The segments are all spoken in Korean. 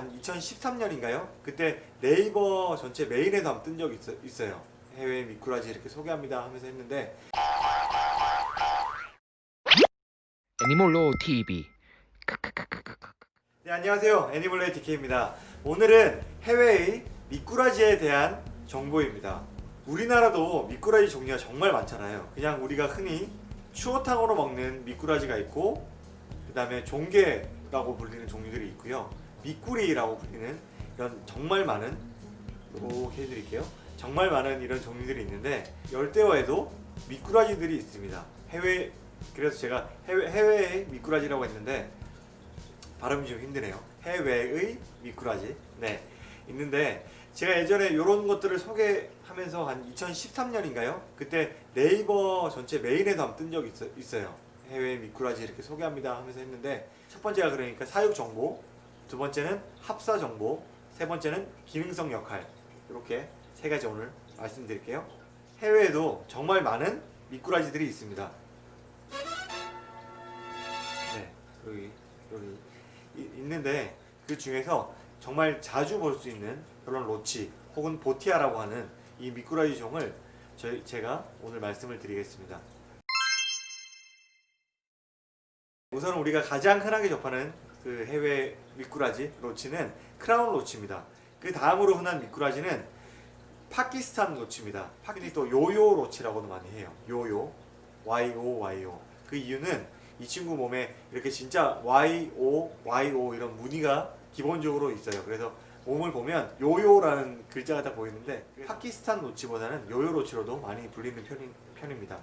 한 2013년인가요? 그때 네이버 전체 메인에도 한번 뜬 적이 있어, 있어 요. 해외 미꾸라지 이렇게 소개합니다 하면서 했는데 애니몰로 TV 네, 안녕하세요. 애니멀레이 DK입니다. 오늘은 해외의 미꾸라지에 대한 정보입니다. 우리나라도 미꾸라지 종류가 정말 많잖아요. 그냥 우리가 흔히 추어탕으로 먹는 미꾸라지가 있고 그 다음에 종개라고 불리는 종류들이 있고요. 미꾸리라고 불리는 이런 정말 많은 이렇게 해드릴게요. 정말 많은 이런 종류들이 있는데 열대어에도 미꾸라지들이 있습니다. 해외 그래서 제가 해외 해외의 미꾸라지라고 했는데 발음이 좀 힘드네요. 해외의 미꾸라지. 네. 있는데 제가 예전에 이런 것들을 소개하면서 한 2013년인가요? 그때 네이버 전체 메인에도 한번 뜬 적이 있어, 요 해외 미꾸라지 이렇게 소개합니다 하면서 했는데 첫 번째가 그러니까 사육 정보, 두 번째는 합사 정보, 세 번째는 기능성 역할 이렇게 세 가지 오늘 말씀드릴게요. 해외에도 정말 많은 미꾸라지들이 있습니다. 네, 여기 여기 이- 있는데 그 중에서 정말 자주 볼 수 있는 그런 로치 혹은 보티아라고 하는 이 미꾸라지 종을 저희 제가 오늘 말씀을 드리겠습니다. 우선 우리가 가장 흔하게 접하는 그 해외 미꾸라지 loach는 clown loach입니다. 그 다음으로 흔한 미꾸라지는 파키스탄 loach입니다. 파키스탄이 또 요요 loach라고도 많이 해요. 요요, YO, YO. 그 이유는 이 친구 몸에 이렇게 진짜 YO, YO 이런 무늬가 기본적으로 있어요. 그래서 몸을 보면 요요라는 글자가 다 보이는데 파키스탄 loach보다는 요요 loach로도 많이 불리는 편인, 편입니다.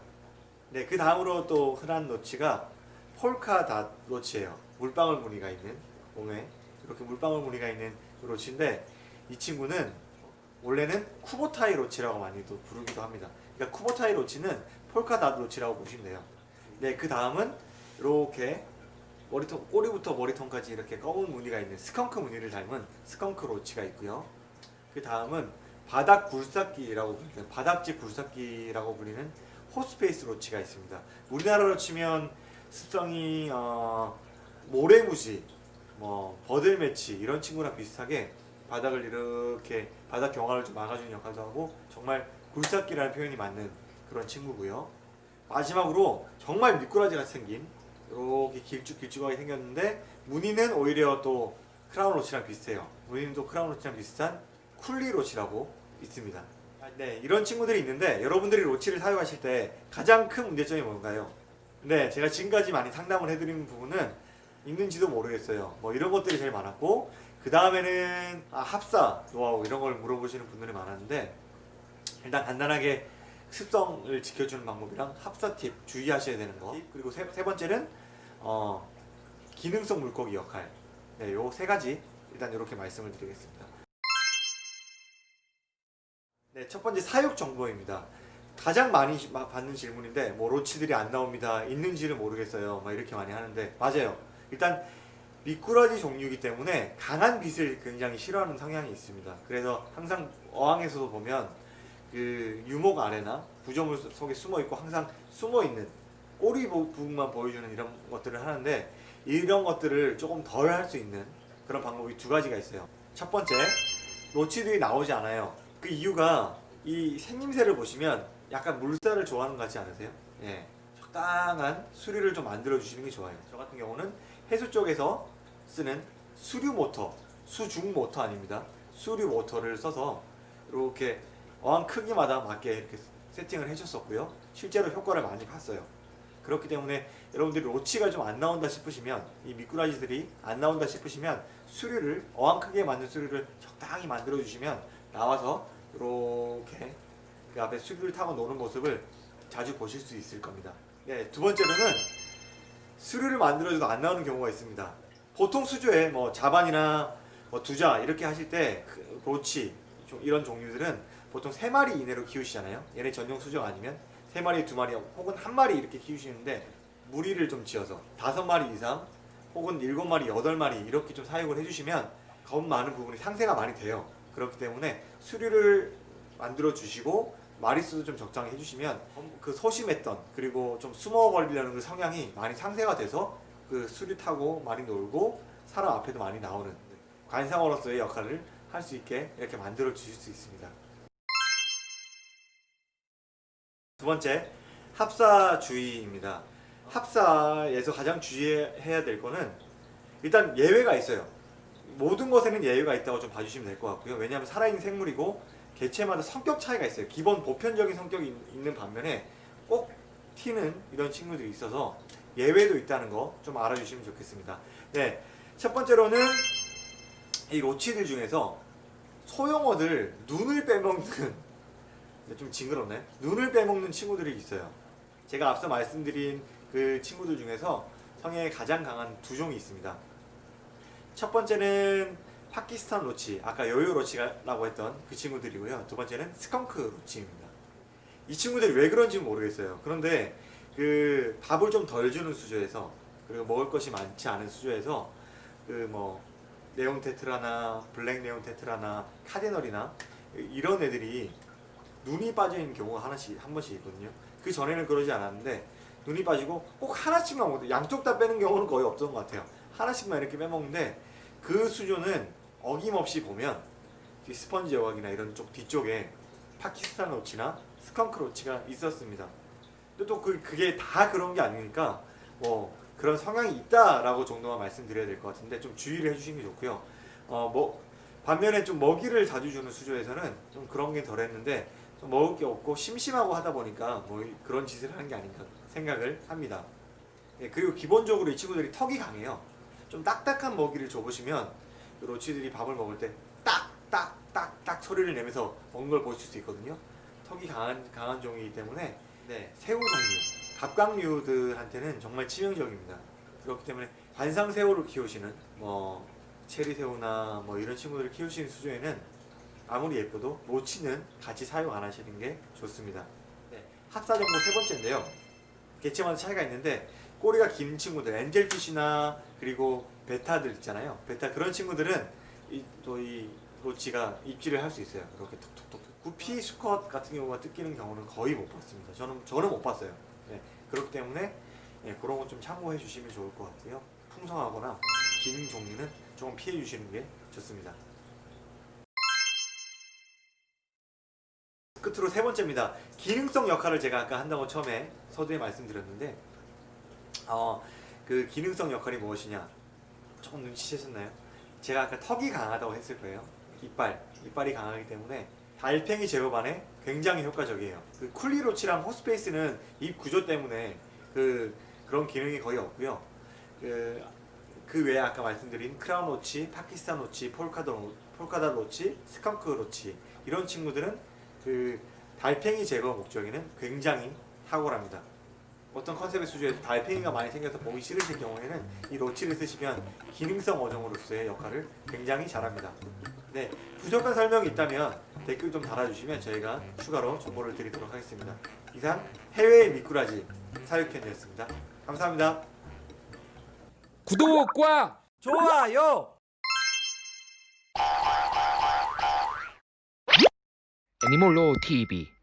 네, 그 다음으로 또 흔한 loach가 polka dot loach예요. 물방울 무늬가 있는 몸에 이렇게 물방울 무늬가 있는 loach인데 이 친구는 원래는 쿠보타이 loach라고 많이도 부르기도 합니다. 그러니까 쿠보타이 loach는 polka dot loach라고 보시면 돼요. 네, 그 다음은 이렇게 머리통 꼬리부터 머리통까지 이렇게 검은 무늬가 있는 스컹크 무늬를 닮은 스컹크 loach가 있고요. 그 다음은 바닥 굴삭기라고 불리는 바닥지 굴삭기라고 불리는 horseface loach가 있습니다. 우리나라로 치면 습성이 어, 모래무지, 뭐 버들매치 이런 친구랑 비슷하게 바닥을 이렇게 바닥 경화를 좀 막아주는 역할도 하고 정말 굴삭기라는 표현이 맞는 그런 친구고요. 마지막으로 정말 미꾸라지 같이 생긴 이렇게 길쭉길쭉하게 생겼는데 무늬는 오히려 또 clown loach랑 비슷해요. 무늬는 또 clown loach랑 비슷한 kuhli loach라고 있습니다. 아, 네, 이런 친구들이 있는데 여러분들이 loach를 사용하실 때 가장 큰 문제점이 뭔가요? 네, 제가 지금까지 많이 상담을 해드린 부분은 있는지도 모르겠어요. 뭐 이런 것들이 제일 많았고 그 다음에는 아, 합사 노하우 이런 걸 물어보시는 분들이 많았는데 일단 간단하게 습성을 지켜주는 방법이랑 합사 팁 주의하셔야 되는 거 그리고 세, 세 번째는 어, 기능성 물고기 역할 네, 요 세 가지 일단 이렇게 말씀을 드리겠습니다. 네, 첫 번째 사육 정보입니다. 가장 많이 받는 질문인데 뭐 로치들이 안 나옵니다. 있는지를 모르겠어요. 막 이렇게 많이 하는데 맞아요. 일단 미꾸라지 종류이기 때문에 강한 빛을 굉장히 싫어하는 성향이 있습니다. 그래서 항상 어항에서도 보면 그 유목 아래나 구조물 속에 숨어 있고 항상 숨어 있는 꼬리 부- 부분만 보여주는 이런 것들을 하는데 이런 것들을 조금 덜 할 수 있는 그런 방법이 두 가지가 있어요. 첫 번째, 로치들이 나오지 않아요. 그 이유가 이 생김새를 보시면 약간 물살을 좋아하는 것 같지 않으세요? 예. 적당한 수리를 좀 만들어 주시는 게 좋아요. 저 같은 경우는 해수 쪽에서 쓰는 수류 모터, 수중 모터 아닙니다. 수류 모터를 써서 이렇게 어항 크기마다 맞게 이렇게 세팅을 해줬었고요. 실제로 효과를 많이 봤어요. 그렇기 때문에 여러분들이 로치가 좀 안 나온다 싶으시면 이 미꾸라지들이 안 나온다 싶으시면 수류를 어항 크기에 맞는 수류를 적당히 만들어 주시면 나와서 이렇게 그 앞에 수류를 타고 노는 모습을 자주 보실 수 있을 겁니다. 네, 두 번째로는 수류를 만들어줘도 안 나오는 경우가 있습니다. 보통 수조에 뭐 자반이나 뭐 두자 이렇게 하실 때그 로치 좀 이런 종류들은 보통 세 마리 이내로 키우시잖아요. 얘네 전용 수조가 아니면 세 마리, 두 마리 혹은 한 마리 이렇게 키우시는데 무리를 좀 지어서 다섯 마리 이상 혹은 일곱 마리, 여덟 마리 이렇게 좀 사육을 해주시면 겁 많은 부분이 상세가 많이 돼요. 그렇기 때문에 수류를 만들어 주시고 마리수도 좀 적당히 해주시면 그 소심했던 그리고 좀 숨어 버리려는 그 성향이 많이 상쇄가 돼서 그 수류 타고 많이 놀고 사람 앞에도 많이 나오는 관상어로서의 역할을 할 수 있게 이렇게 만들어 주실 수 있습니다. 두 번째 합사주의입니다. 합사에서 가장 주의해야 될 거는 일단 예외가 있어요. 모든 것에는 예외가 있다고 좀 봐주시면 될 것 같고요. 왜냐하면 살아있는 생물이고 개체마다 성격 차이가 있어요. 기본 보편적인 성격이 있- 있는 반면에 꼭 튀는 이런 친구들이 있어서 예외도 있다는 거 좀 알아주시면 좋겠습니다. 네, 첫 번째로는 이 로치들 중에서 소형어들 눈을 빼먹는 좀 징그럽네. 눈을 빼먹는 친구들이 있어요. 제가 앞서 말씀드린 그 친구들 중에서 성에 가장 강한 두 종이 있습니다. 첫 번째는 파키스탄 loach, 아까 요요 loach라고 했던 그 친구들이고요. 두 번째는 스컹크 loach입니다. 이 친구들이 왜 그런지 모르겠어요. 그런데 그 밥을 좀 덜 주는 수조에서 그리고 먹을 것이 많지 않은 수조에서 그 뭐 neon tetra나 black neon tetra나 cardinal이나 이런 애들이 눈이 빠져 있는 경우가 하나씩 한 번씩 있거든요. 그 전에는 그러지 않았는데 눈이 빠지고 꼭 하나씩만 먹는데 양쪽 다 빼는 경우는 거의 없던 것 같아요. 하나씩만 이렇게 빼먹는데 그 수조는 어김없이 보면 이 스펀지 여각이나 이런 쪽 뒤쪽에 파키스탄 로치나 스컹크 로치가 있었습니다. 근데 또 그, 그게 다 그런 게 아니니까 뭐 그런 성향이 있다라고 정도만 말씀드려야 될 것 같은데 좀 주의를 해주시는 게 좋고요. 어 뭐 반면에 좀 먹이를 자주 주는 수조에서는 좀 그런 게 덜했는데 좀 먹을 게 없고 심심하고 하다 보니까 뭐 그런 짓을 하는 게 아닌가 생각을 합니다. 예, 그리고 기본적으로 이 친구들이 턱이 강해요. 좀 딱딱한 먹이를 줘보시면 그 로치들이 밥을 먹을 때 딱 딱 딱 딱 소리를 내면서 먹는 걸 보실 수 있거든요. 턱이 강한 강한 종이기 때문에 네, 새우 종류 갑각류들한테는 정말 치명적입니다. 그렇기 때문에 관상 새우를 키우시는 뭐 체리 새우나 뭐 이런 친구들을 키우시는 수조에는 아무리 예뻐도 로치는 같이 사용 안 하시는 게 좋습니다. 네, 합사 정보 세 번째인데요. 개체마다 차이가 있는데 꼬리가 긴 친구들, 엔젤피쉬나 그리고 베타들 있잖아요. 베타 그런 친구들은 또이 로치가 입질을 할 수 있어요. 이렇게 톡톡톡. 구피 수컷 같은 경우가 뜯기는 경우는 거의 못 봤습니다. 저는 저는 못 봤어요. 네, 그렇기 때문에 예, 그런 거 좀 참고해 주시면 좋을 것 같고요. 풍성하거나 긴 종류는 조금 피해 주시는 게 좋습니다. 끝으로 세 번째입니다. 기능성 역할을 제가 아까 한다고 처음에 서두에 말씀드렸는데 어, 그 기능성 역할이 무엇이냐 조금 눈치채셨나요? 제가 아까 턱이 강하다고 했을 거예요. 이빨, 이빨이 강하기 때문에 달팽이 제거반에 굉장히 효과적이에요. 그 kuhli loach랑 horseface는 입 구조 때문에 그 그런 기능이 거의 없고요. 그, 그 외에 아까 말씀드린 clown loach, 파키스탄 loach, polka dot, loa- polka dot loach, 스컹크 loach 이런 친구들은 그 달팽이 제거 목적에는 굉장히 탁월합니다. 어떤 컨셉의 수조에 달팽이가 많이 생겨서 보기 싫으실 경우에는 이 로치를 쓰시면 기능성 어종으로서의 역할을 굉장히 잘합니다. 네, 부족한 설명이 있다면 댓글 좀 달아주시면 저희가 추가로 정보를 드리도록 하겠습니다. 이상 해외의 미꾸라지 사육편이었습니다. 감사합니다. 구독과 좋아요. 애니몰로 TV